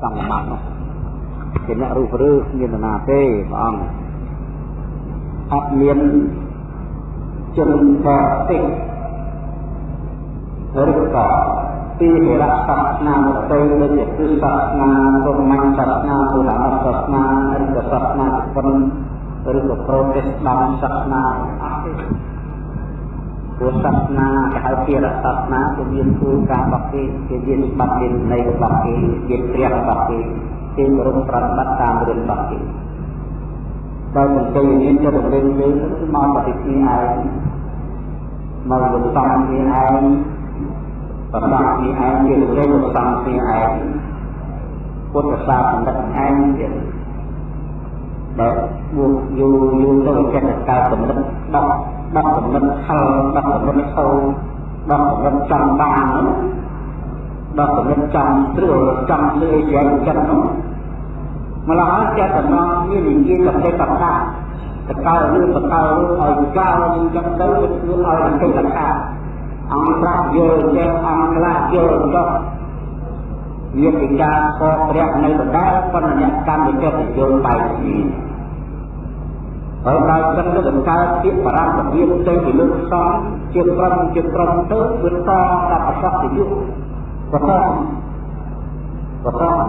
សង្កមនោះជាអ្នករូបឬមាននរណាទេព្រះអង្គអត់មានជនបរទេសឬក៏ពីរៈសាសនាមកទៅដូចជាគឺសាសនាព្រហ្មញ្ញសាសនាពុទ្ធសាសនាឬក៏សាសនាពុទ្ធឬក៏ប្រូតេស្តង់សាសនាអត់ទេ ព្រោះសាសនាគេហៅពីរៈសាសនាគឺមានគោលការណ៍របស់គេគេមានច្បាប់មានន័យរបស់គេមានព្រះរបស់គេគេគោរពប្រតិបត្តិតាមរឿងរបស់គេដោយមិនទៅមានចិត្តរំលឹកយើងគឺមកបតិពីឯងមកលំសំពីឯងប្រសាទពីឯងជាលេខលំសំពីឯងពុទ្ធសាសនាឯងទៀតដែលបួកយូរយូរទៅចិត្តកើតកំណត់ដ កដកកំណត់ខលដកកំណត់ខោដកកំណត់ចំបានដកកំណត់ចំត្រួលចំលឿយ៉ាងចិត្តនោះម្ល៉េះហើយចិត្តតំណមាននិយាយกับទេកថាតកើរឿងបកើឲ្យកោនឹងចឹងទៅវាធ្វើឲ្យទេកថាអង្គប្រាក់យល់ចេះអង្គខ្លះយល់ចុះវាពិការខកព្រះនៅដដែលប៉ុន្តែអ្នកកម្មវិចិត្តយល់បែបនេះ ហើយដល់ចឹងទៅបង្កើតជាបរមវិទ្យាទៅជាលើកសំជាក្រុមជាក្រុមទៅវាតដល់ប្រសពយុទ្ធប្រសពប្រសព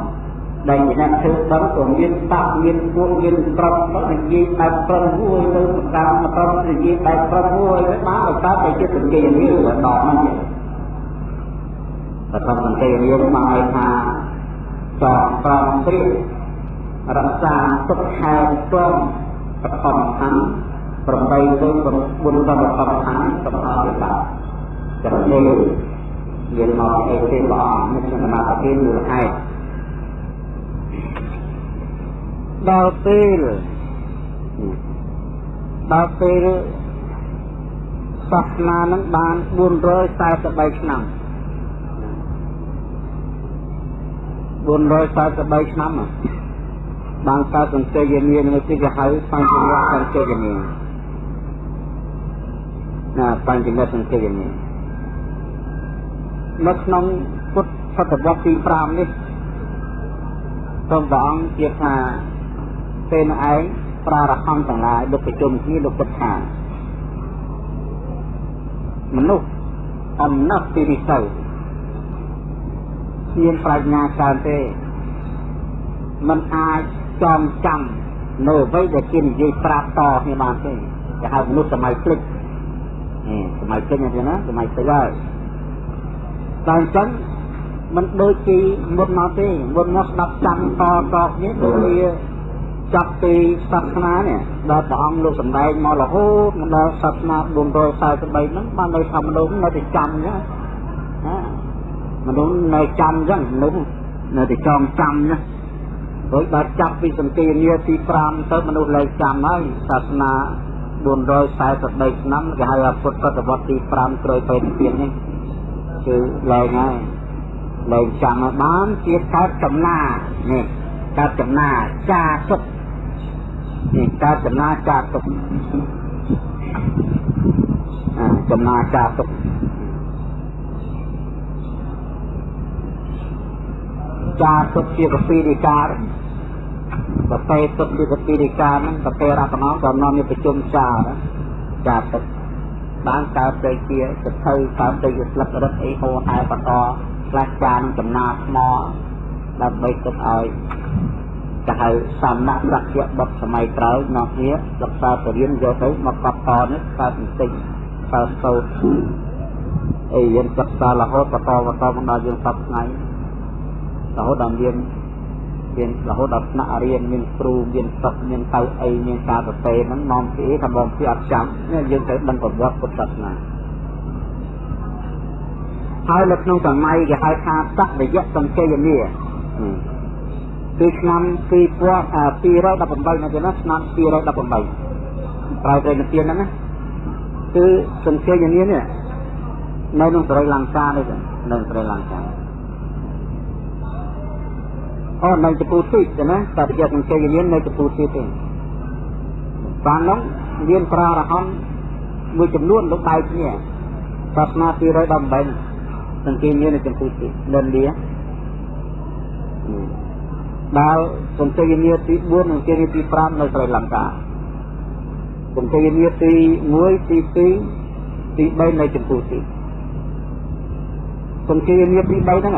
ដែលជាអ្នកធ្វើបន់ក៏មានតាក់មានពួកមានក្រុមទៅនិយាយបែបក្រុមមួយទៅតាមក្រុមនិយាយបែបក្រុមមួយទៅបានបើកើតតែជាសង្កេតនេះដល់ហ្នឹងតែតាមសង្កេតនេះមកឲ្យថាចောប្រំព្រៀបរក្សាទុកខែព្រម បឋមខណ្ឌ8ទៅ4ដល់បឋមខណ្ឌសម្រាប់វិបាកចំណេះមានមកអីទេព្រះអង្គនេះសមាធិមូលហេតុដល់ពេលដល់ពេលសាសនានឹងបាន443ឆ្នាំ443ឆ្នាំ បានកើតសង្កេតយានានឹងទីគេហៅបញ្ចវៈសង្កេតយានាណាបញ្ចវៈសង្កេតយានានៅក្នុងពុទ្ធសតវត្សទី5នេះសូមព្រះអង្គជាថាពេលនោះឯងប្រារហន្តទាំងឡាយលោកប្រជុំគ្នាលោកគិតថាមនុស្សអំណត់ពីរិស័យមានប្រាជ្ញាច្រើនទេมันអាច ចងចាំនៅអ្វីដែលគេនិយាយប្រាប់តគ្នាបានទេគេហៅមនុស្សសម័យភ្លេចសម័យភ្លេចហ្នឹងណាសម័យភ្លេចហើយតែអញ្ចឹងมันដូចជាមុនមកទេមុនមកស្ដាប់ចាំតតគ្នាដូចវាចាប់ពីសាសនានេះដល់ព្រះអង្គលោកសម្ដែងមករហូតមកដល់សាសនា443ហ្នឹងបាននៅថាមនុស្សនៅតែចាំអញ្ចឹងណាមនុស្សនៅចាំអញ្ចឹងមនុស្សនៅតែចងចាំណា ដោយដល់ចាប់ពីសន្តិនាទី5ទៅមនុស្សលែងចាំហើយសាសនា443ឆ្នាំគេហៅពុទ្ធសតវត្សទី5ក្រោយពេលពីនេះគឺលែងហើយលែងចាំមកបានជាកើតចំណានេះកើតចំណាចាសុខនេះកើតចំណាចាទុកអាចំណាចាទុកចាទុកជាកពីរិការ បតេទុកជាកពីរិការហ្នឹងបតេរកណោក៏នាំមានប្រជុំចាចាទុកបានកើតទៅជាសភៅកើតទៅជាស្លឹករឹតអីហូរហែបន្តខ្លះចានចំណាថ្មដើម្បីទុកឲ្យទៅហៅសំណាក់សក្យបុត្រសម័យក្រោយនោះគ្នាសិក្សាបរិញ្ញាយកទៅមកកប់តនេះកើតបន្តិចកើតទៅអីយើងសិក្សារហូតបន្តបន្តមកដល់យើងសពថ្ងៃរហូតដល់មាន មានរហូតដល់ថ្នាក់រៀនមានគ្រូមានសិស្សមានកៅអីមានការសរសេរហ្នឹងនាំពីថាបងពីអត់ចាំយើងត្រូវដឹងប្រវត្តិពុទ្ធសាសនាហើយនៅក្នុងសម័យគេហៅថាសក្តិយៈសង្កេយនីគឺឆ្នាំ2018នៅទីនោះឆ្នាំ218ប្រើត្រីនិទានហ្នឹងណាគឺសង្ឃាយានានេះនៅក្នុងស្រីលង្កានេះនៅស្រីលង្កា អូនៅចពូទីទេណាតែជាសង្ឃាយានានៅចពូទីទេបាននោះមានប្រារហន្តមួយចំនួនលោកបែកគ្នាសាសនា218សង្ឃាយានានៅចពូទីនៅឥណ្ឌាដែលសង្គមនីទី4និងទីទី5នៅស្រីលង្កាសង្គមនីទី1ទី2ទី3នៅចម្ពោះទីសង្គមនីទី3ហ្នឹង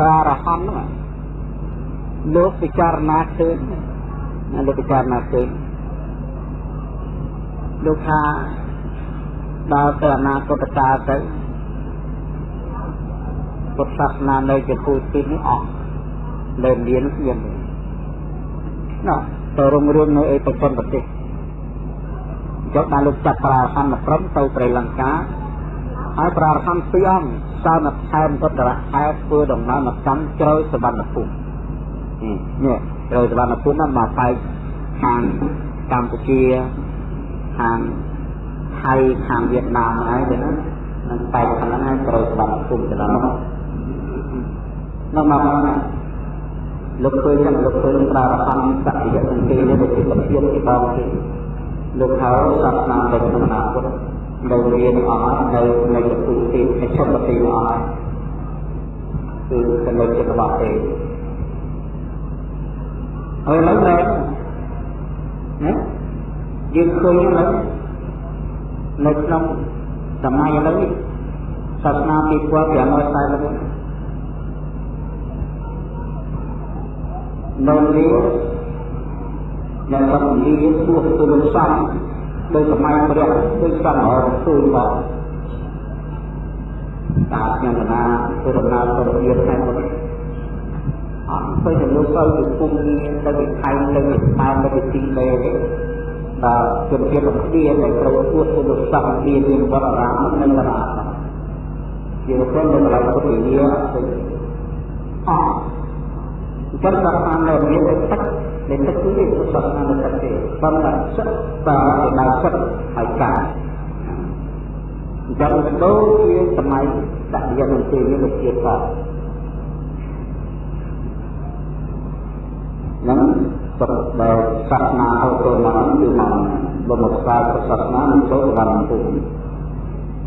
តារហន្តហ្នឹង លោកពិចារណាឃើញលោកពិចារណាឃើញលោកថាដល់ទៅអនាគតកាលទៅពុទ្ធសាសនានៅចំពោះទីនេះអស់នៅមានស្មានណោះទៅរុងរឿងនៅឯប្រទេសប្រទេសចុះបានលោកចាប់ប្រារហន្តព្រមទៅព្រៃលង្កាហើយប្រារហន្តពីរអង្គសើមកថែមពុទ្ធរៈខែធ្វើដំណើរមកកាន់ជ្រៅសវណ្ណភូមិ នេះជ្រៅសវណ្ណភូមិហ្នឹងមកបែកខាងកម្ពុជាខាងថៃខាងវៀតណាមហើយទៅណានឹងបែកខាងហ្នឹងហើយជ្រៅសវណ្ណភូមិទៅដល់នោះនោះមកមកលោកឃើញចឹងលោកឃើញប្រារហន្តសក្តិយសង្កេតនេះជាប្រធានទីបងទេលោកហើយសាសនានៅក្នុងអនាគតនៅមានអស់នៅនៅចតុទីអច្ឆបទីអស់គឺកណ្ដុចិត្តរបស់ទេ ហើយឡើយណាយើងឃើញឡើយនៅក្នុងសម័យឥឡូវសាសនា2540នៅនេះដែលសំលីទោះទៅលោកសំដោយសម័យព្រះដូចសំរងទូលមកតាខ្ញុំណាពុរណាទៅជាថែម អត់ទៅទៅលោកទៅពីពុំទៅពីខៃទៅពីស្បែទៅពីទីលេបាទជំរាបរបស់គ្នាដែលត្រូវទួតទៅលោកសំមានមានវត្តអារាមនៅតារាជាប្រព័ន្ធដែលពុទ្ធវិញ្ញាអត់ចឹងដល់តាមនៅមានទឹកដែលទឹកគឺវាសុទ្ធតាមទឹកទេប៉ុន្តែសិទ្ធតាដែលសិទ្ធហើយកាអញ្ចឹងដូចជាសម័យដាក់យកនឹងទេវាជា តនឹងសុទ្ធដែលសាសនាហៅទៅមកគឺមកបំស្វាយសាសនានឹងចូលវណ្ណភូមិ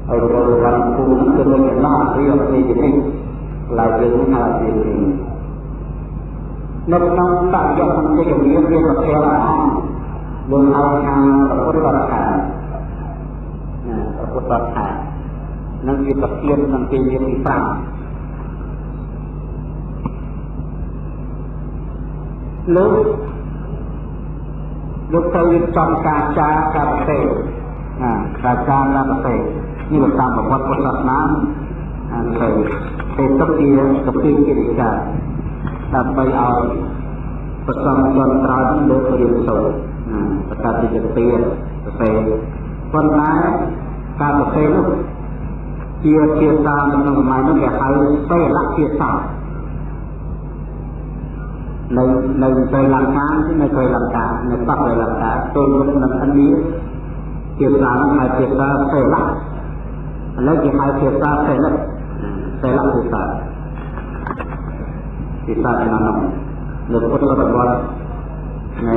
ហើយចូលវណ្ណភូមិគឺមានដំណោះរៀបនេះនេះឡើយយើងហៅជានៅក្នុងបរិយមន្តជាមានវាប្រធានលោកហៅថាពុទ្ធបរិខាណាពុទ្ធបរិខានឹងវាប្រធាននឹងទីមានទី5 លោកលោកទៅរៀបចំការចាការប្រទេសណាការចាការប្រទេសនេះលោកតាមប្រវត្តិពុទ្ធសាសនាអានទៅទេទឹកជាកពីកិរិយាដើម្បីឲ្យប្រសំជនក្រោយលើរៀនសូត្រប្រកាសជាទាប្រសេប៉ុន្តែការប្រសេនោះជាភាសាក្នុងសម័យនោះគេហៅសេលភាសា នៅនៅស្រីលង្កានៅស្រីលង្កានៅបកស្រីលង្កាទល់មុខនឹងឥណ្ឌាភាសានោះហៅភាសាសេលឥឡូវគេហៅភាសាសេលសេលភាសាភាសាឆ្នាំនោះនៅពុទ្ធវត្តនៃ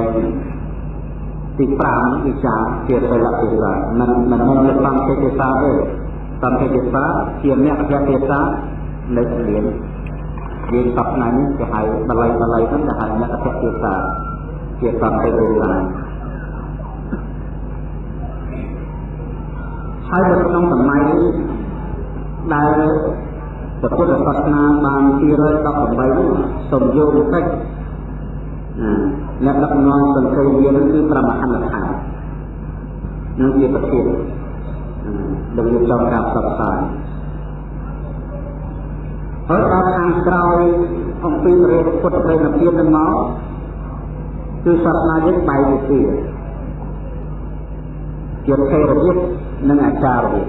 ទី5វិចារជាសិលភាសាមិនមិនមែនជាសំភាសាទេសំភាសាជាអ្នកអធិភាសានៅរៀន យើងសប្តាហ៍នេះគេហៅបល័យបល័យហ្នឹងគេហៅអ្នកអធិភាសាជាសំភាសាហើយនៅក្នុងសម័យដែលពុទ្ធសាសនាបាន218សំយោគកិច្ចអ្នកដឹកនាំសង្ឃវានឹងគឺប្រមហន្តថានឹងជាប្រធានដែលយើងចង់ការផ្សព្វផ្សាយ ហើយដល់ខាងក្រោយអំពីរេពុទ្ធប្រេណភាពនឹងមកគឺសាសនាយើងបែកទៅជាជាថេរវាទនិងអាចារ្យវាទ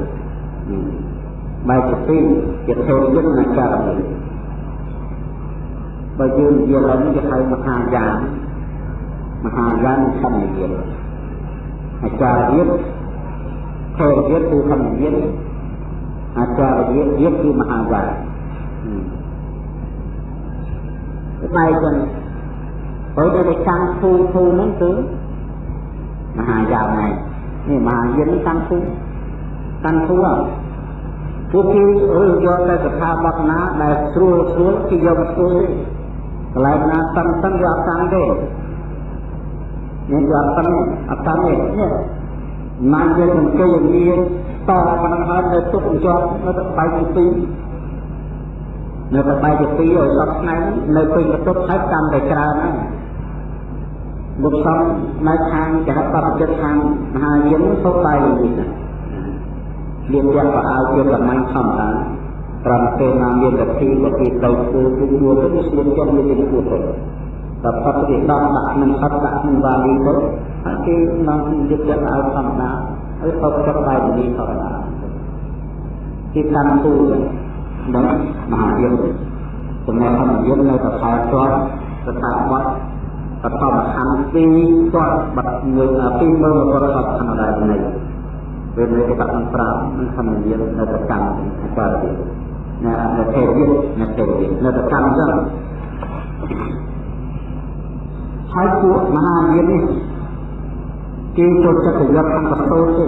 បែកទៅជាជាថេរវាទនិងអាចារ្យវាទបើយើងនិយាយឡើងគេហៅមហាយានមហាយានធម្មយានអាចារ្យយានថេរយានគឺធម្មយានអាចារ្យយានយានគឺមហាយាន ស្បែកចឹងបើដូចតែកាន់ធូធូហ្នឹងគឺមហាយ៉ាវណៃនេះមហាយានកាន់ធូកាន់ធូអត់ពួកគេរើសយកតែកថាបទណាដែលស្រួលស្រួលគេយកមកធ្វើកន្លែងណាតឹងតឹងយកអត់តាំងទេមានយកអត់តាំងអត់តាំងទេណាយកសង្កេតមានតប៉ុណ្ណឹងហើយនៅទុកជាប់នៅបែកទី2 នៅប្របាយជាទីឲ្យសពថ្ងៃនៅពេញបន្ទប់ហើយតាមតែច្រើនហ្នឹងលោកសំនៅខាងចរិតបតិចិត្តខាងមហាយានសុខបាយនេះមានទាំងប្រអើជាកម្លាំងធម្មតាត្រង់ពេលណាមានលទ្ធិក៏គេទៅធ្វើពីដួលទៅស្លៀកចិត្តមានជាគួរទៅតែបតិដល់ដាក់នឹងអត់ដាក់នឹងវាលីទៅអាចគេនាំយកចិត្តឲ្យធម្មតាហើយទៅចិត្តបាយនេះធម្មតាគេកាន់ទូ ដល់មហាយានចំណែកធម្មយាននៅតែខែជាប់ស្ថាប័នបឋមខណ្ឌពីរគាត់បាត់មួយពីមើលមកគាត់ខណ្ឌដែរនេះពេលនេះគេដាក់ប្រាំនឹងខណ្ឌយាននៅតែកាន់អាចារ្យទៀតណានៅទេវិនៅទេវិនៅតែកម្មចឹងហើយពួកមហាយាននេះគេចូលចិត្តប្រយុទ្ធខាងបសូរទេ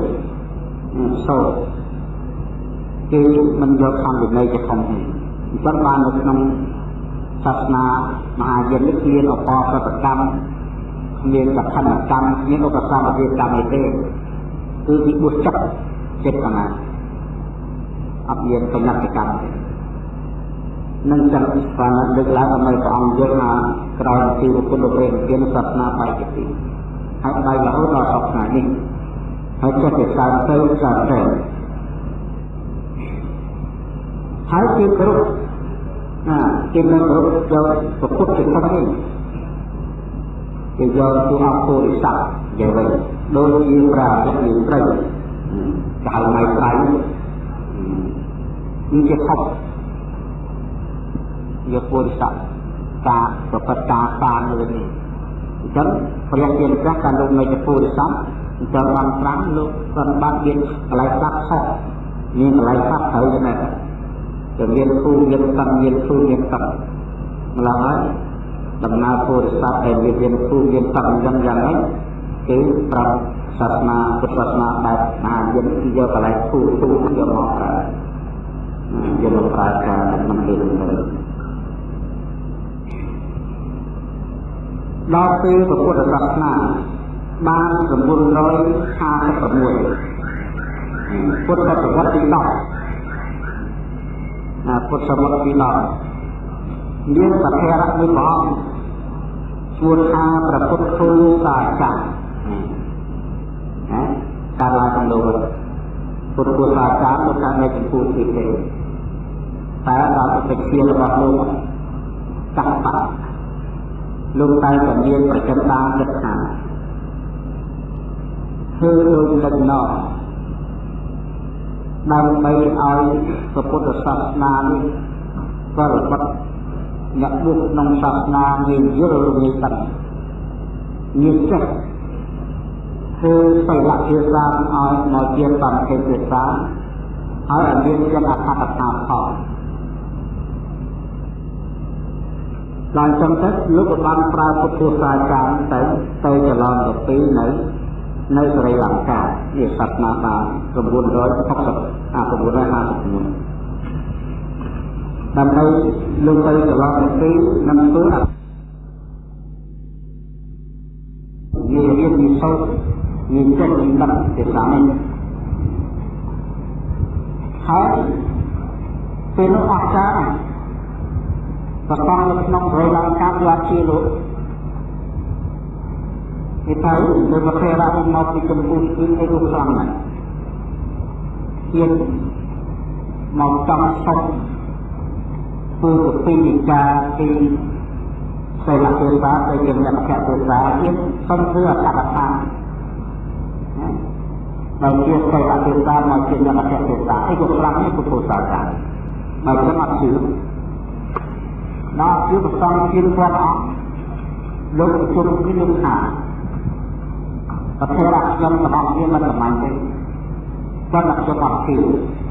សូរ គេមិនយកខាងវិន័យជាធំទេអញ្ចឹងបាននៅក្នុងសាសនាមហាយាននេះគ្មានអបប្រតកម្មគ្មានកឋិនកម្មគ្មានឧបសគ្គវិកម្មទេគឺពីបុស្សចិត្តចិត្តកណាអត់មានបញ្ញត្តិកម្មទេនឹងចឹងបានលើកឡើងដើម្បីព្រះអង្គយល់ថាក្រោយពីពុទ្ធព្រះទានសាសនាបែកទីហើយបែករហូតដល់សពថ្ងៃនេះហើយចេះតែកើនទៅកើនទៅ ហើយគេគ្រប់ណាគេមិនគ្រប់យកប្រពុតជាធំនេះគេយកទូអពុរិស័កយ៉ាងវិញដូចជាប្រាជ្ញាមានត្រីកៅម៉ៃត្រៃនេះជាខុសជាពុរិស័កការប្រព្រឹត្តការបានលើនេះអញ្ចឹងព្រះជាម្ចាស់ការលោកនៃពុរិស័កអញ្ចឹងបានត្រាំលោកគាត់បានមានកន្លែងស្ដាប់ខុសមានកន្លែងស្ដាប់ត្រូវទេណាតែ មានគូមានកម្មមានគូមានកម្មម្ល៉េះហើយដំណើរពុរិស័កដែលមានមានគូមានកម្មយ៉ាងយ៉ាងហ្នឹងគឺប្រាប់សាសនាពុទ្ធសាសនាបែបមហាយានគឺយកកន្លែងគូគូយកមកប្រើយកមកប្រើការមិនមានទេដល់ពេលពុទ្ធសាសនាបាន956ពុទ្ធសតវត្សទី10ណា ពុទ្ធសតវត្សទី10មានសភារៈមួយព្រះអង្គជួនថាប្រពុតធូសាចាណាការឡើងក្នុងលោកពុទ្ធពុទ្ធសាចាពុទ្ធថានៅចំពោះទីទេតែដល់ទៅជារបស់លោកកាប់បាត់លោកតែតែមានប្រចិនបានគិតថាធ្វើដូចលិចណោ ដើម្បីឲ្យពុទ្ធសាសនានេះក៏របត់អ្នកបុកក្នុងសាសនាមានយល់ងាយដឹងងាយចេះគឺសីលភាសាឲ្យមកជាតាមភាសាហើយឲ្យមានចិត្តអត្ថកថាផងដល់ចឹងទៅលោកក៏បានប្រើពុទ្ធសាសនាទៅទៅចលនទៅពីនៅ នៅស្រីលង្កាជាសត្វណាបាន960អា959ដើម្បីលោកទៅចលនទៅពីនឹងធ្វើអនិយាយរៀនវិសោធមានចិត្តវិបត្តិជាសាមិញហើយពេលនោះអស្ចារ្យប្រកបនៅក្នុងព្រៃឡើងកាប់យកជាលោក គេទៅនៅប្រទេសរ៉ាមកពីកម្ពុជាគឺគេរូបខ្លាំងណាស់ទៀតមកចំសុខធ្វើទៅពីការពីសិលទេសាទៅជាអ្នកភៈទេសាទៀតសុំធ្វើអត្តកថាដល់ជាសិលទេសាមកជាអ្នកភៈទេសាអីក៏ខ្លាំងនេះពុទ្ធសាសនាមកចឹងអត់ជឿដល់ជាប្រសងជាព្រះអង្គលោកជុំគឺលោកថា ប្រធានខ្ញុំរបស់ខ្ញុំមិនប្រមាណទេគាត់តែខ្ញុំអត់ជឿ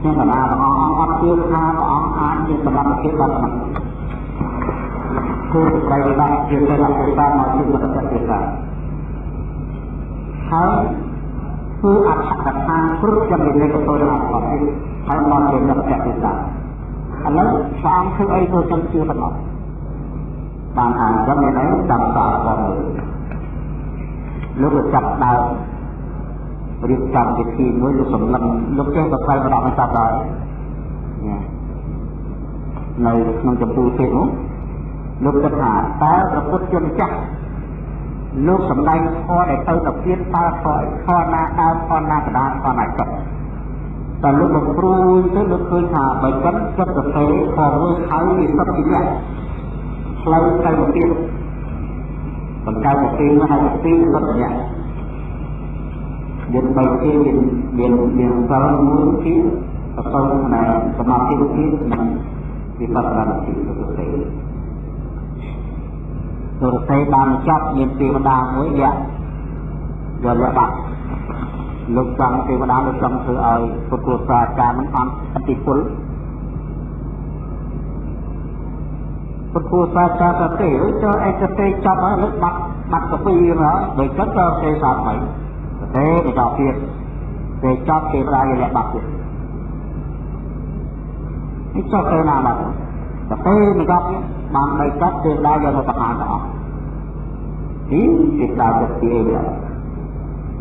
ខ្ញុំកណាព្រះអង្គអត់ជឿថាព្រះអង្គអាចជាសម្រាប់ប្រធានបានមិនគូប្រៃបាក់ជាព្រះអង្គតាមមកជាប្រតិបត្តិហើយគឺអត្ថកថាគ្រប់ចំណុចនៃកតលរបស់គាត់ហើយមកជាប្រតិបត្តិឥឡូវព្រះអង្គធ្វើអីទៅខ្ញុំជឿប៉ុណ្ណោះបានអានចឹងមានអីចាំសាកផង លោកចាប់ដើមរៀបចំពិធីមួយលោកសម្លឹងលោកចេះបកែម្ដងមិនចាប់ដែរនៅក្នុងចម្ពោះទេនោះលោកគិតថាតើព្រះពុទ្ធជាម្ចាស់លោកសំដែងធម៌ដែលទៅទៅទៀតតើធម៌ធម៌ណាដើមធម៌ណាកដាធម៌ណាចុះតែលោកមកព្រួយទៅលោកឃើញថាបើចិត្តចិត្តទៅទេខំមួយហើយវាសុទ្ធជាអ្នកផ្លូវទៅមកទៀត បង្កើតមកទីមកហើយទីសុទ្ធជាអ្នកយើងបីទីមានមានមានសល់មួយទីប្រកបនៅសមាធិទីនិងវិបស្សនាទីទៅទេទុរទេបានចាប់មានទេវតាមួយលាក់យកលាក់បាត់លោកចង់ទេវតាលោកចង់ធ្វើឲ្យពុទ្ធសាសនាមិនអត់អតិពល ពុទ្ធសាសនាទៅទេចូលអេកទេចាប់ហើយលើបាត់បាត់កពីមកដោយចិត្តទៅទេសាស្ត្រមិនទេទៅដល់ទៀតទេចាប់ទេវតាយកលាក់បាត់ទៀតនេះចុះទៅណាបាត់ទៅទេមកដល់បានបីចាប់ទេវតាយកទៅប្រហារទៅអស់ទីទេវតាទៅទីអី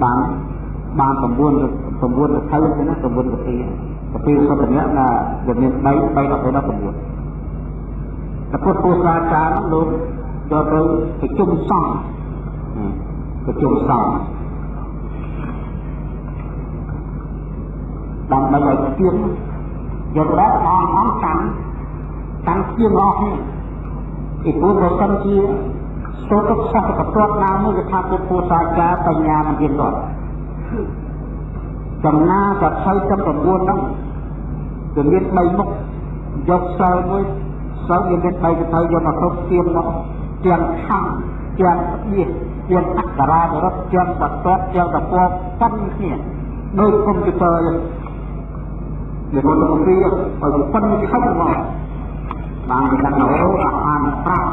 បានបាន9 9ទៅទៅទៅណា9ទៅទីទៅទីសុទ្ធអ្នកណាវាមាន3 3ដល់ទៅដល់9តែ ពុទ្ធពូសាចារលោកយកទៅប្រជុំសង្ឃប្រជុំសង្ឃដើម្បីឲ្យទៀងយកដល់អងអងតាំងតាំងទៀងអស់នេះពីព្រោះបើសិនជាសូត្រសិស្សកទាត់ណាមួយគេថាពុទ្ធពូសាចារបញ្ញាមិនទៀតគាត់ចំណាសភៅចំ9ហ្នឹងគឺមាន3មុខយកសិលមួយ សិលវាមាន3ទៅយកមកគ្រប់ទៀមមកទាំងខំទាំងបៀសទាំងអក្សរារត់ទាំងបតតទាំងតពណ៌ប៉ុនគ្នាដូចកុំព្យូទ័រយ៉ាងវាមកទៅពីឲ្យប៉ុនខំមកបានគេដាក់អូអានប្រាក់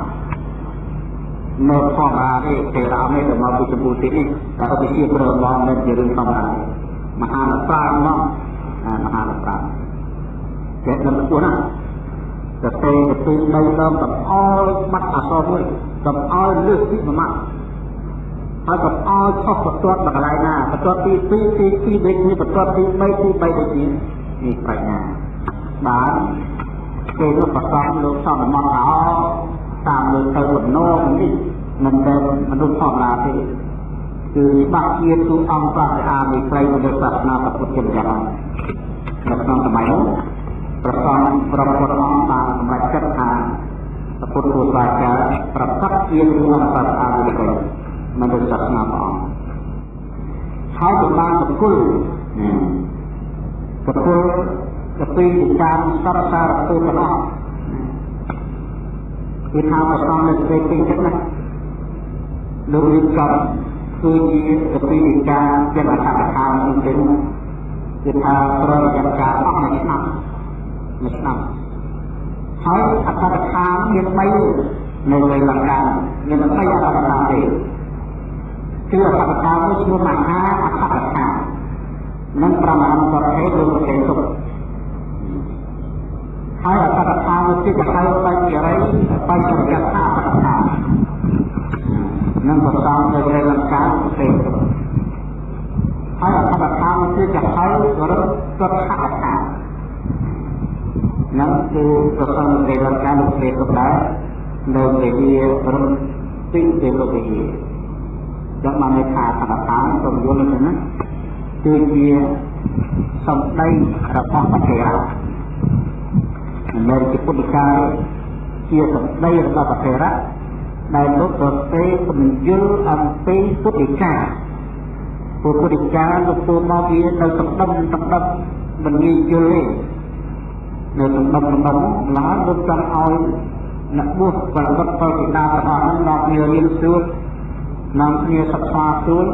នៅធម្មតាទេទេរាមេទៅមកពីចម្ពោះទីនេះតែឧបជាប្រមងមិនជារឿងធម្មតាមហានប្រាំមកមហានប្រាំចេះដឹងគួរណា ទៅទេទៅទីដីដើមកំអល់បាត់អសរមួយកំអល់លើសពីមួយម៉ាត់ហើយកំអល់ឆុសបន្ទាត់មកកន្លែងណាបន្ទាត់ទី2ទីទីដូចនេះបន្ទាត់ទី3ទី3ដូចនេះនេះប្រាជ្ញាបានគេនោះប្រសំលោកសំមន្តថាតាមលើទៅបំណងនេះមិនមែនមនុស្សធម្មតាទេគឺច្បាស់ជាទូអង្គប្រាសានៃព្រៃនៃសាសនាពុទ្ធជាម្ចាស់នៅក្នុងសម័យនោះ ប្រកបប្រពន្ធអង្គបានសម្រេចចិត្តថាពុទ្ធពុទ្ធសាសនាប្រកាសជាទូអង្គប្រាសានៃព្រៃនៃសាសនាព្រះអង្គហើយក៏បានប្រគល់ប្រគល់ទៅពីការសរសារពុទ្ធរបស់គឺថាប្រសំនៅសេចក្តីចិត្តណាលោករៀបចំគឺជាកពីវិការជាអត្ថកថានេះទេគឺថាប្រតិបត្តិការអស់មួយឆ្នាំ មួយឆ្នាំហើយអត្ថកថាមាន3នៅលើលង្កាមាន3អត្ថកថាទេគឺអត្ថកថាមួយឈ្មោះមហាអត្ថកថានិងប្រមាណប្រភេទលោកទេទុកហើយអត្តកថាវិជាកហៅបញ្ញរិយបញ្ញរិយថាអត្តកថានឹងប្រសំនៅក្នុងលង្កាប្រទេសហើយអត្តកថាវិជាកហៅរត់សុទ្ធកថា នឹងគឺប្រសំនៅក្នុងលង្កាប្រទេសក៏ដែរនៅពេលវារត់ពីទេវតាចឹងបានន័យថាអត្តកថាសូមយល់ទៅណាគឺជាសំដីរបស់ប្រទេសនៅជាពុទ្ធកាយជាសម្ដីរបស់ប្រធរៈដែលលោកប្រទេពំយល់អំពីពុទ្ធិកាពុទ្ធិកាលោកពូមកវានៅសំដុំសំដុំមិនងាយយល់ទេ នៅសំដុំសំដុំឡើយលោកចង់ឲ្យអ្នកបួសប្រវត្តិផលពីដារបស់នោះមកគ្នារៀនសួរនាំគ្នាសិក្សាសួរ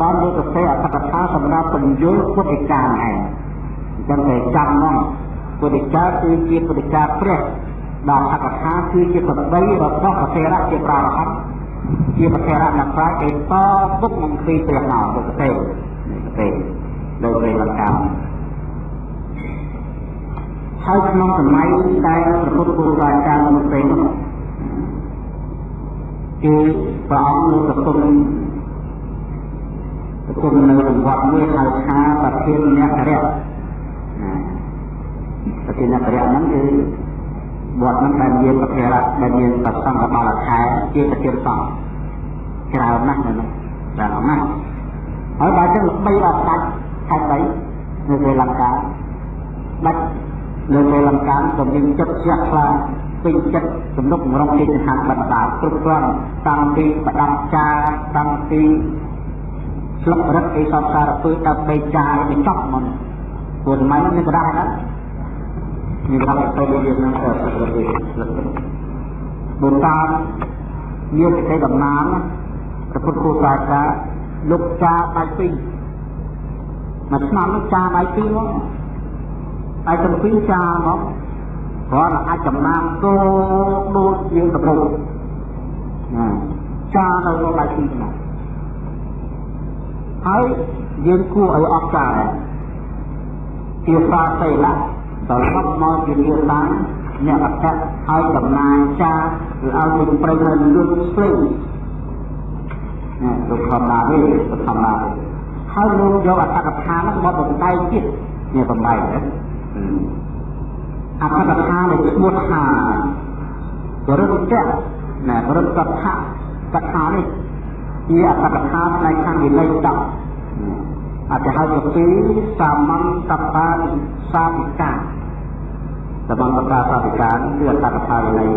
បានលោកប្រទេអត្ថកថាសម្រាប់ពំយល់ពុទ្ធិកាឯងអញ្ចឹងតែចាំមកពុទ្ធិកាគឺជាពុទ្ធិកាព្រះដែលអកថាគឺជាសម្ដីរបស់ប្រធរៈជាប្រារហ័តជាប្រធរៈអ្នកប្រាជ្ញដែលតពុកនឹងពីព្រះណោពុទ្ធទេទេដោយព្រះលង្កា ហើយក្នុងសម័យដែលព្រះពុទ្ធគូសាចារ្យមុនពេលនោះគឺព្រះអង្គលោកប្រគំប្រគំនៅរង្វាត់មួយហៅថាប្រធានអ្នករៈប្រធានអ្នករៈហ្នឹងគឺវត្តហ្នឹងដែលមានប្រធារៈដែលមានប្រសង្ឃបាលខែជាប្រធានសង្ឃច្រើនណាស់នៅនោះច្រើនណាស់ហើយបើចឹងល្បីដល់ដាច់ខេត្តដីនៅពេលលង្កាដាច់ នៅពេលលង្កាក៏មានចិត្តជ្រះថ្លាពេញចិត្តទំនុកម្រងជាចហានបណ្ដាគ្រប់គ្រាន់តាំងពីបដាប់ចាតាំងពីស្លឹករឹតអីសពសារពើដើម្បីចាយបញ្ចប់មុនព្រោះមិនមានក្តារណាមានរកទៅវានឹងទៅស្លឹករឹតស្លឹករឹតបុតាមមានសេចក្តីដំណាងព្រះពុទ្ធគូសាចាលោកចាដៃពីរមួយឆ្នាំនោះចាដៃពីរមក ដៃទាំងពីរចាមកគ្រាន់តែអាចចំណាំគោដូចយើងកំពុងណាចានៅក្នុងដៃពីរណាហើយយើងគួរឲ្យអត់ចាជាសាសេលៈដល់មកមកជាវាតាអ្នកអត្តហើយចំណាយចាឬឲ្យពេញប្រៃនៅលួចស្លេងណាលោកធម្មតាទេធម្មតាហើយលោកយកអត្តកថានោះមកបំបែកទៀតនេះបំបែកណា អត្តកថានៃឈ្មោះថាបរិទ្ធៈណាបរិទ្ធៈកថានេះជាអត្តកថាផ្នែកខាងវិន័យ10អត្ថហៅទៅពីសាមន្តបាសាវិកាសាមន្តបាសាវិកាគឺអត្តកថាវិន័យ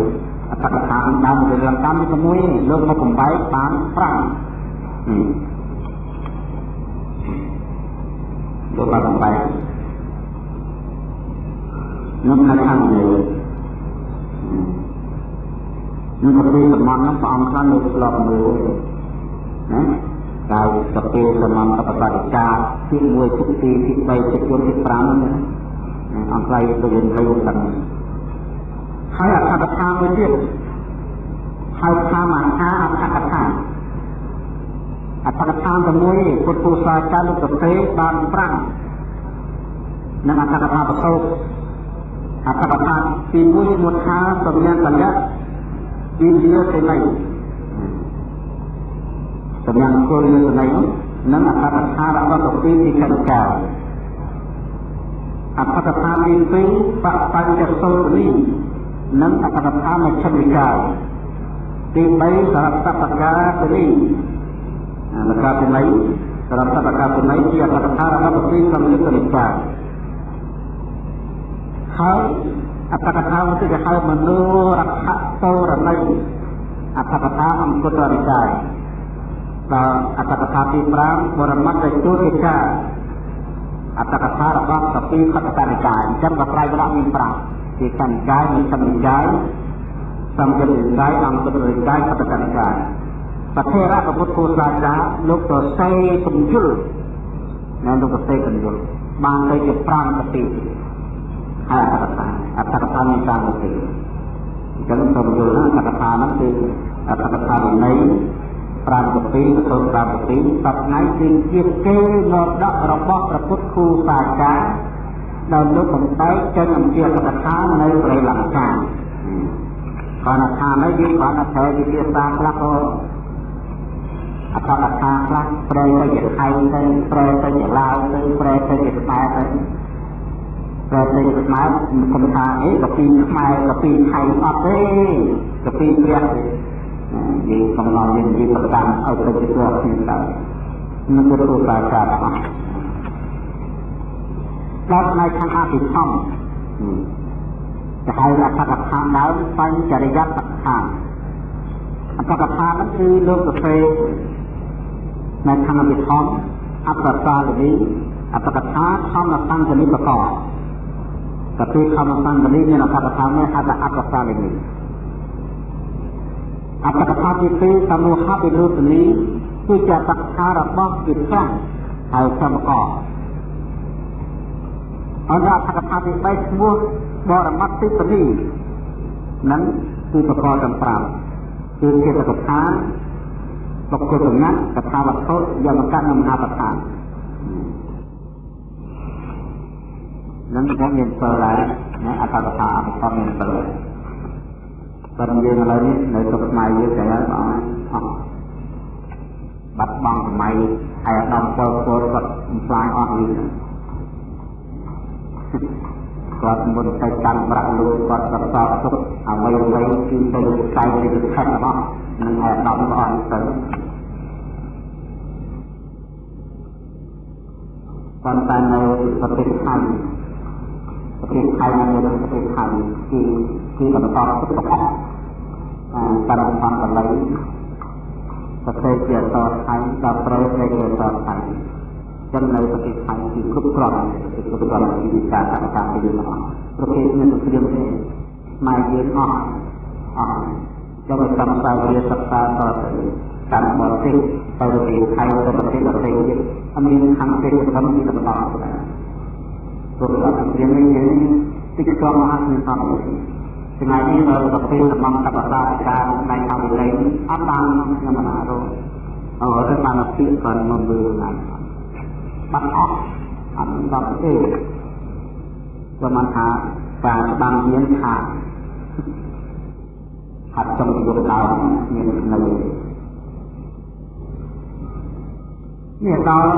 អត្តកថាដើមពីរឿងកម្មជាមួយលោកមកបំបែកបាន5លោកបានបំបែក នោះនៅខាងលើនឹងទៅសមន្តនោះព្រះអង្គខ្លះនៅស្លាប់មើលណាកាយកពីសមន្តបបរិកាទី1ទី2ទី3ទី4ទី5ណាអង្គខ្លះទៅវិញទៅដឹងហើយអត្ថកថាមួយទៀតហៅថាមហាអត្ថកថាអត្ថកថាទី1ពុទ្ធពូសាចារលោកប្រទេបាន5និងអត្ថកថាប្រសោត អត្ថកថាទី1ឈ្មោះថាសំញានកលៈឥន្ទ្រាសេនីសំញានគោលសេនីនិងអត្ថកថារបស់កពីទីកណ្ដាលអត្ថកថាទី2បបញ្ចសូរនីនិងអត្ថកថាមជ្ឈនិកាយទី3សារតបកាសេនីលកាសេនីសារតបកាសេនីជាអត្ថកថារបស់កពីសំយុទ្ធនិកាយ ហើយអត្តកថាទៅគេហៅមនោរខតោរណីអត្តកថាអង្គតរិកាយដល់អត្តកថាទី5បរមត្តជោតិកាអត្តកថារបស់កពីខតតរិកាយអញ្ចឹងក៏ប្រែវរៈមាន5ជាកនិកាយនិងសមិកាយសម្យនិកាយអង្គតរិកាយខតតរិកាយប្រធេរៈពុទ្ធគូសាចាលោកទៅសេសំយុលនៅលោកទៅសេសំយុលបានទៅជា5កពី អត្តកថាអត្តកថានៃការមកទេអញ្ចឹងសូមយល់ថាអត្តកថានោះគឺអត្តកថាវិន័យ5កពីសូម5កពីសប្តាហ៍គឺជាគេមរតករបស់ព្រះពុទ្ធគូសាចារដែលលោកបំបែកចេញអំពីអត្តកថានៅប្រៃលង្កាគាត់ថានេះវាគាត់អត្ថវិទ្យាសាស្ត្រខ្លះក៏អត្តកថាខ្លះប្រែទៅជាថៃទៅប្រែទៅជាឡាវទៅប្រែទៅជាខ្មែរទៅ ព្រោះលេងខ្មែរខ្ញុំថាអីកាពីខ្មែរកាពីថៃអត់ទេកាពីព្រះយើងកំឡងយើងនិយាយប្រតាមឲ្យទៅជាព្រះខ្ញុំទៅនឹងទទួលការការអស់ដល់ផ្នែកខាងអភិធម្មដែលហៅអត្តកថាដើមបញ្ចរិយតថាអត្តកថានោះគឺលោកសរសេរនៅខាងអភិធម្មអបសាលវិអត្តកថាធម្មសង្ឃនិកកោ tapi khamasan belinya nak kata kami ada apa saling ini. Apa kata itu kamu hati itu sendiri itu jatah harap bang kita harus sama kau. Anda kata kata baik semua bawa mati sendiri. Nang itu perkara tempat. Itu kita kata បកគលសម្ងាត់កថាវត្ថុយកមកកាត់នៅមហាប្រធាន នឹងខ្ញុំមានសិលដែរណាអត្តកថាអត្តមានសិលប៉ុន្តែយើងឥឡូវនេះនៅក្នុងសម័យយើងចឹងហើយបងអស់បាត់បង់សម័យហើយអាដាមពលពលគាត់បំផ្លាញអស់យើងគាត់មុនទៅកាន់ប្រាក់លួយគាត់ប្រសពទុកអ្វីអ្វីគឺទៅខ្សែនៃខិតរបស់នឹងអាដាមក៏អត់ទៅប៉ុន្តែនៅប្រទេសថៃ ប្រទេសថៃនៅប្រទេសថៃគឺគឺបន្តទុករបស់អាតាមតាមបល័យប្រទេសជាអតថៃដល់ប្រទេសជាអតថៃចឹងនៅប្រទេសថៃគឺគ្រប់គ្រាន់គឺគ្រប់គ្រាន់ពីវិការកម្មការពីយើងអស់ប្រទេសមានសង្គ្រាមទេស្មារតីអស់អស់ចឹងឲ្យកម្មសាវាសិក្សាតទៅតាមបរទេសទៅប្រទេសថៃទៅប្រទេសដទៃទៀតអត់មានខាងទេប៉ុណ្ណឹងមានបន្តដែរព្រោះអត់ព្រៀងនេះយើងតិចក៏មហាមានសំថ្ងៃនេះនៅប្រទេសតំបន់កបសាការផ្នែកខាងវិល័យអត់បានខ្ញុំមិនអារម្មណ៍អរទៅបានពាក្យគាត់មកមើលណាបាត់អស់អត់ដល់ទេប្រហែលថាការស្ដាំមានថាហាត់ចំយកដើមមាននៅនេះដល់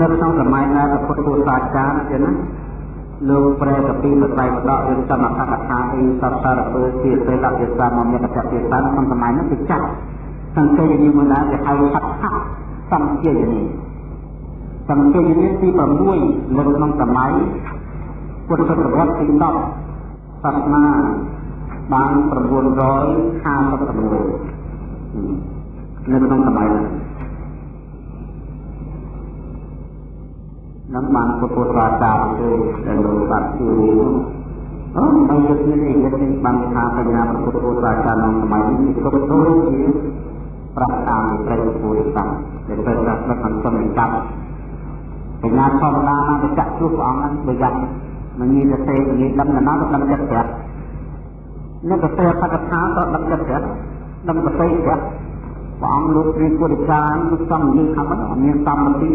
នៅក្នុងសម័យដែលពុទ្ធពុទ្ធសាសនាទៀតណាលោកប្រែកពីបត្រៃបដករឿងសមថកថាអីសពសារពើជាពេលលភាសាមកមានកតភាសាក្នុងសម័យនោះគឺចាស់សង្កេតនេះមកដែរគេហៅហត្ថៈសង្កេតនេះសង្កេតនេះទី6នៅក្នុងសម័យពុទ្ធសតវត្សទី10សាសនាបាន956នៅក្នុងសម័យនោះ នឹងបានពុទ្ធសាសនាទៅដែលលោកបានជួយអូហើយយកនេះយកនេះបានថាបញ្ញាពុទ្ធសាសនាក្នុងសម័យនេះគ្រប់គ្រងជាប្រកាសតាមព្រះពុទ្ធសាសនាដែលត្រូវដាក់ក្នុងសង្គមកម្មបញ្ញាធម្មតាមកចាក់ជួបព្រះអង្គហ្នឹងប្រយ័ត្នមិនមានតែទេនិយាយដឹងណាស់ទៅដឹងចិត្តប្រាប់នៅកទេបកថាក៏ដឹងចិត្តប្រាប់ដឹងប្រតិប្រាប់ព្រះអង្គលោកព្រាពុទ្ធចារលោកសំនិយាយខាងហ្នឹងមានសម្បត្តិ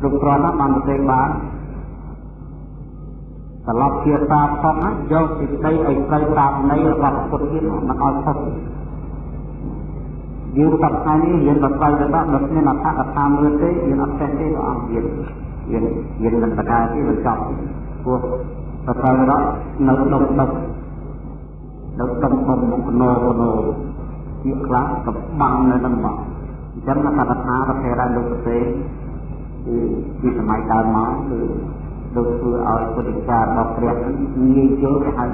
គ្រប់គ្រាន់ណាស់បានប្រទេសបានត្រឡប់ជាតាផុសណាយកសេចក្តីឲ្យត្រូវតាមន័យរបស់ពុទ្ធទៀតមិនឲ្យផុសយើងសប្តាហ៍នេះរៀនបត្រៃទៅដល់មិនមានអត្ថកថាមើលទេយើងអត់ចេះទេព្រះអង្គយើងយើងយើងមិនបកាទេមិនចប់ព្រោះបត្រៃដល់នៅដុំដុំនៅដុំដុំកណោកណោជាខ្លះកំបាំងនៅនឹងមកអញ្ចឹងអត្ថកថាប្រភេទដែលលោកផ្សេង គឺពីសម័យដើមមកគឺដូចធ្វើឲ្យពុទ្ធិការបស់ព្រះងាយយល់ទៅហើយ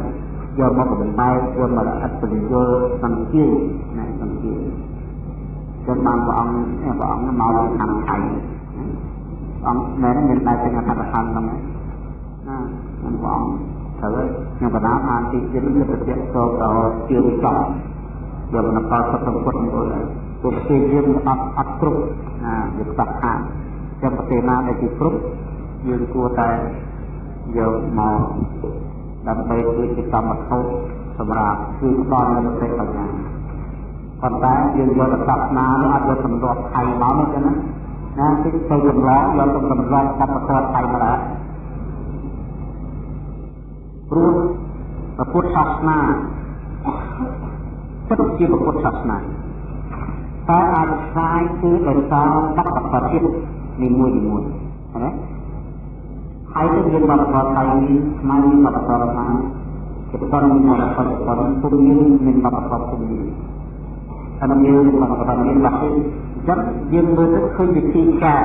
យកមកបំបែកយកមកអត្តបញ្យល់សង្កេតណាសង្កេតចុះបានព្រះអង្គព្រះអង្គមកពីខាងថៃអង្គមែនមានតែទាំងអត្ថកថាហ្នឹងណាហ្នឹងព្រះអង្គត្រូវខ្ញុំបណ្ដាបានទីជានេះប្រតិសោដល់ជាវិចោយកមកកលសុខពុទ្ធមកលើព្រោះប្រទេសយើងអត់អត់គ្រប់ណាវាខ្វះខាត ចាំប្រទេសណាដែលជាគ្រប់យើងគួរតែយកមកដើម្បីធ្វើជាកម្មវត្ថុសម្រាប់ជួយផ្ដល់នូវប្រទេសបញ្ញាប៉ុន្តែយើងយកទៅសាសនានោះអត់យកសម្រាប់ថៃមកទេណាណាគឺទៅចម្លងយកទៅសម្រាប់កម្មវត្ថុថៃមកដែរព្រោះពុទ្ធសាសនាពិតជាពុទ្ធសាសនាតែអាចខ្លាយគឺដោយសារបព្វប្រតិ នីមួយនីមួយណាហើយទៅមានបទបទថៃនេះស្មើនឹងបទបទថាជាបទមានបទបទបទពុំមានមានបទបទពុំមានតែមានបទបទមានបាត់ទេចឹងយើងមើលទៅឃើញវិធីការ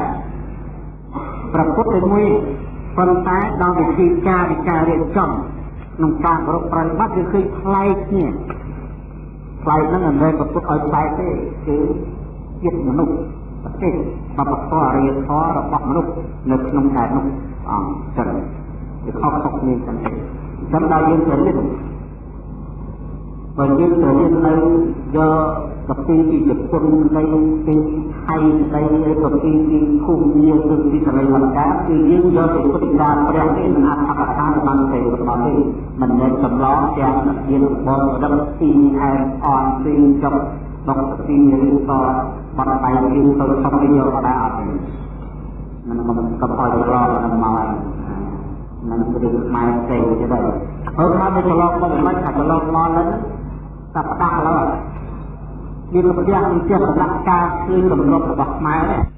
ប្រពុតតែមួយប៉ុន្តែដល់វិធីការនៃការរៀបចំក្នុងការប្រកប្រតិបត្តិគឺឃើញប្លែកគ្នាប្លែកហ្នឹងមិនមែនប្រពុតឲ្យប្លែកទេគឺចិត្តមនុស្សប្រ ទេសបបធរអរិយធម៌របស់មនុស្សនៅក្នុងខែនោះអង្គចឹងវាខុសខុសគ្នាចឹងទេចឹងដល់យើងទៅរៀនបើយើងទៅរៀននៅយកកពីពីជប៉ុននៃពីថៃនៃកពីពីភូមាគឺពីកន្លែងលង្កាគឺយើងយកទៅពុទ្ធដាព្រះនេះមិនអាចអបតាបានទេរបស់ទេមិនមែនចម្លងទាំងមានបងរឹកពីអែអនពីចប់ដកពីឬក៏ បត់បាយគ្រៀមទៅខំទៅយកដែរអត់ទេនឹងមកកបឲ្យច្រឡំនឹងមកហើយនឹងរឿងខ្មែរផ្សេងទៀតហើយអត់មកទៅច្រឡំមិនមិនថាច្រឡំមកនឹងតែផ្ដាស់ឡើយមានផ្ទះមានផ្ទះសម្រាប់ការឃើញទម្រង់របស់ខ្មែរទេ